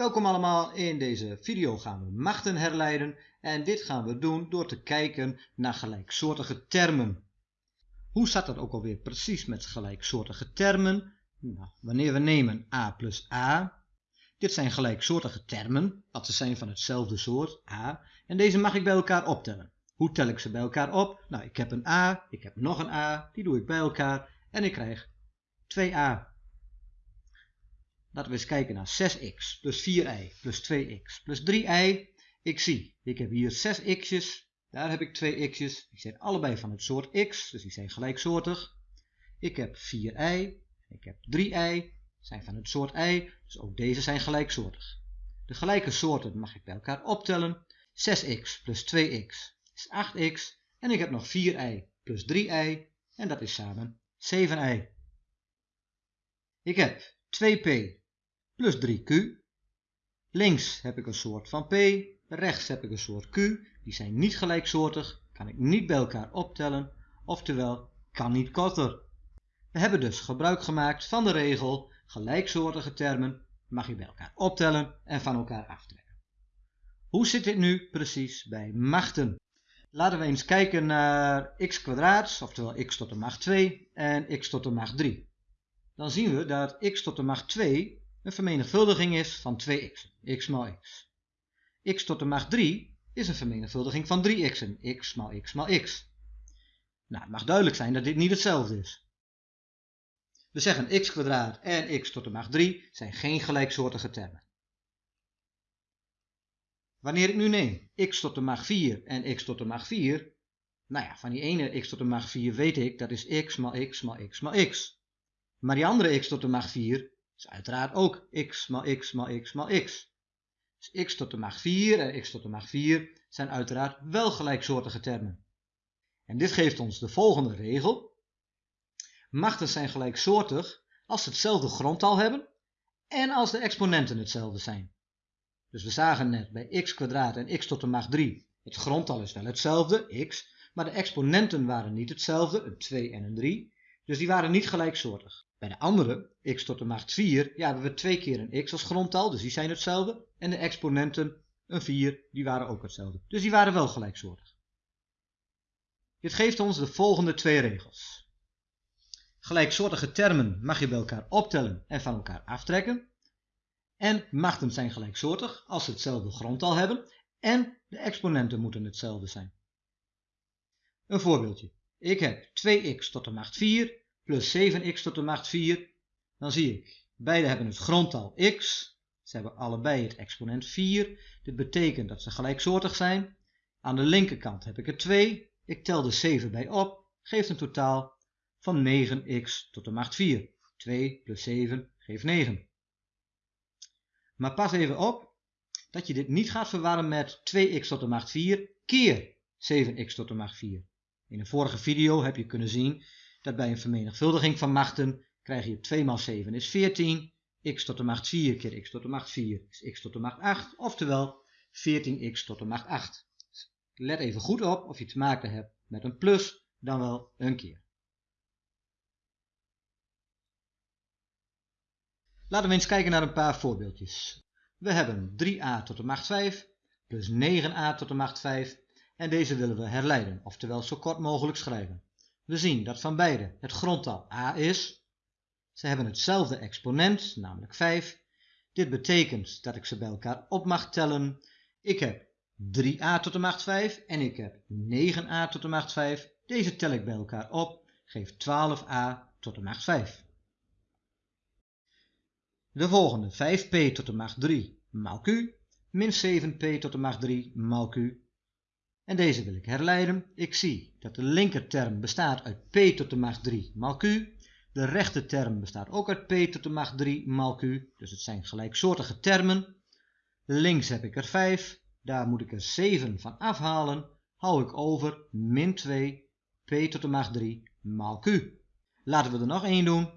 Welkom allemaal, in deze video gaan we machten herleiden en dit gaan we doen door te kijken naar gelijksoortige termen. Hoe staat dat ook alweer precies met gelijksoortige termen? Nou, wanneer we nemen a plus a, dit zijn gelijksoortige termen, dat ze zijn van hetzelfde soort, a, en deze mag ik bij elkaar optellen. Hoe tel ik ze bij elkaar op? Nou, ik heb een a, ik heb nog een a, die doe ik bij elkaar en ik krijg 2a. Laten we eens kijken naar 6x plus 4y plus 2x plus 3y. Ik zie, ik heb hier 6 x's, daar heb ik 2 x's. Die zijn allebei van het soort x, dus die zijn gelijksoortig. Ik heb 4y, ik heb 3y, zijn van het soort y, dus ook deze zijn gelijksoortig. De gelijke soorten mag ik bij elkaar optellen. 6x plus 2x is 8x en ik heb nog 4y plus 3y en dat is samen 7y. Ik heb 2p plus 3q. Links heb ik een soort van p, rechts heb ik een soort q. Die zijn niet gelijksoortig, kan ik niet bij elkaar optellen, oftewel kan niet korter. We hebben dus gebruik gemaakt van de regel gelijksoortige termen mag je bij elkaar optellen en van elkaar aftrekken. Hoe zit dit nu precies bij machten? Laten we eens kijken naar x kwadraat, oftewel x tot de macht 2 en x tot de macht 3. Dan zien we dat x tot de macht 2 een vermenigvuldiging is van 2x, x maal x. x tot de macht 3 is een vermenigvuldiging van 3x'en, x maal x maal x. Nou, het mag duidelijk zijn dat dit niet hetzelfde is. We zeggen x kwadraat en x tot de macht 3 zijn geen gelijksoortige termen. Wanneer ik nu neem x tot de macht 4 en x tot de macht 4, nou ja, van die ene x tot de macht 4 weet ik dat is x maal x maal x maal x. Maar die andere x tot de macht 4 is uiteraard ook x maal x maal x maal x. Dus x tot de macht 4 en x tot de macht 4 zijn uiteraard wel gelijksoortige termen. En dit geeft ons de volgende regel. Machten zijn gelijksoortig als ze hetzelfde grondtal hebben en als de exponenten hetzelfde zijn. Dus we zagen net bij x en x tot de macht 3, het grondtal is wel hetzelfde, x, maar de exponenten waren niet hetzelfde, een 2 en een 3, dus die waren niet gelijksoortig. Bij de andere, x tot de macht 4, ja, hebben we twee keer een x als grondtal, dus die zijn hetzelfde. En de exponenten, een 4, die waren ook hetzelfde. Dus die waren wel gelijksoortig. Dit geeft ons de volgende twee regels. Gelijksoortige termen mag je bij elkaar optellen en van elkaar aftrekken. En machten zijn gelijksoortig als ze hetzelfde grondtal hebben. En de exponenten moeten hetzelfde zijn. Een voorbeeldje. Ik heb 2x tot de macht 4 plus 7x tot de macht 4, dan zie ik, beide hebben het grondtal x, ze hebben allebei het exponent 4, dit betekent dat ze gelijksoortig zijn. Aan de linkerkant heb ik er 2, ik tel de 7 bij op, geeft een totaal van 9x tot de macht 4. 2 plus 7 geeft 9. Maar pas even op dat je dit niet gaat verwarren met 2x tot de macht 4 keer 7x tot de macht 4. In een vorige video heb je kunnen zien dat bij een vermenigvuldiging van machten krijg je 2 maal 7 is 14, x tot de macht 4 keer x tot de macht 4 is x tot de macht 8, oftewel 14x tot de macht 8. Let even goed op of je te maken hebt met een plus dan wel een keer. Laten we eens kijken naar een paar voorbeeldjes. We hebben 3a tot de macht 5 plus 9a tot de macht 5 en deze willen we herleiden, oftewel zo kort mogelijk schrijven. We zien dat van beide het grondtal a is. Ze hebben hetzelfde exponent, namelijk 5. Dit betekent dat ik ze bij elkaar op mag tellen. Ik heb 3a tot de macht 5 en ik heb 9a tot de macht 5. Deze tel ik bij elkaar op, geeft 12a tot de macht 5. De volgende 5p tot de macht 3 maal q min 7p tot de macht 3 maal q en deze wil ik herleiden. Ik zie dat de linkerterm bestaat uit p tot de macht 3 maal q. De rechterterm bestaat ook uit p tot de macht 3 maal q. Dus het zijn gelijksoortige termen. Links heb ik er 5. Daar moet ik er 7 van afhalen. Hou ik over min 2 p tot de macht 3 maal q. Laten we er nog één doen.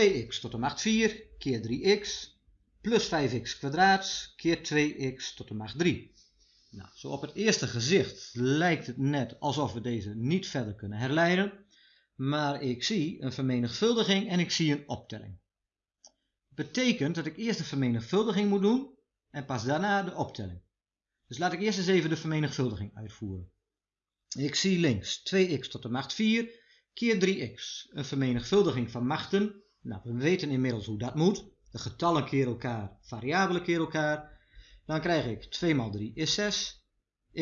2x tot de macht 4 keer 3x plus 5x kwadraat keer 2x tot de macht 3. Nou, zo op het eerste gezicht lijkt het net alsof we deze niet verder kunnen herleiden, maar ik zie een vermenigvuldiging en ik zie een optelling. betekent dat ik eerst de vermenigvuldiging moet doen en pas daarna de optelling. Dus laat ik eerst eens even de vermenigvuldiging uitvoeren. Ik zie links 2x tot de macht 4 keer 3x. Een vermenigvuldiging van machten. Nou, we weten inmiddels hoe dat moet. De getallen keer elkaar, variabelen keer elkaar. Dan krijg ik 2 maal 3 is 6.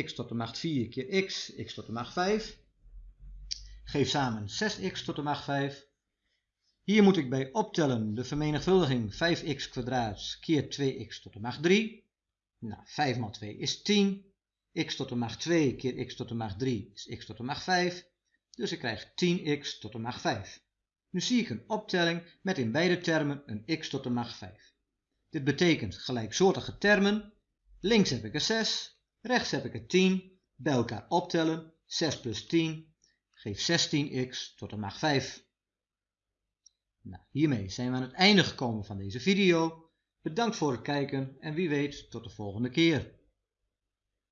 x tot de macht 4 keer x, x tot de macht 5. Geef samen 6x tot de macht 5. Hier moet ik bij optellen de vermenigvuldiging 5x kwadraat keer 2x tot de macht 3. Nou, 5 maal 2 is 10. x tot de macht 2 keer x tot de macht 3 is x tot de macht 5. Dus ik krijg 10x tot de macht 5. Nu zie ik een optelling met in beide termen een x tot de macht 5. Dit betekent gelijksoortige termen. Links heb ik een 6, rechts heb ik een 10. Bij elkaar optellen, 6 plus 10 geeft 16x tot de macht 5. Nou, hiermee zijn we aan het einde gekomen van deze video. Bedankt voor het kijken en wie weet tot de volgende keer.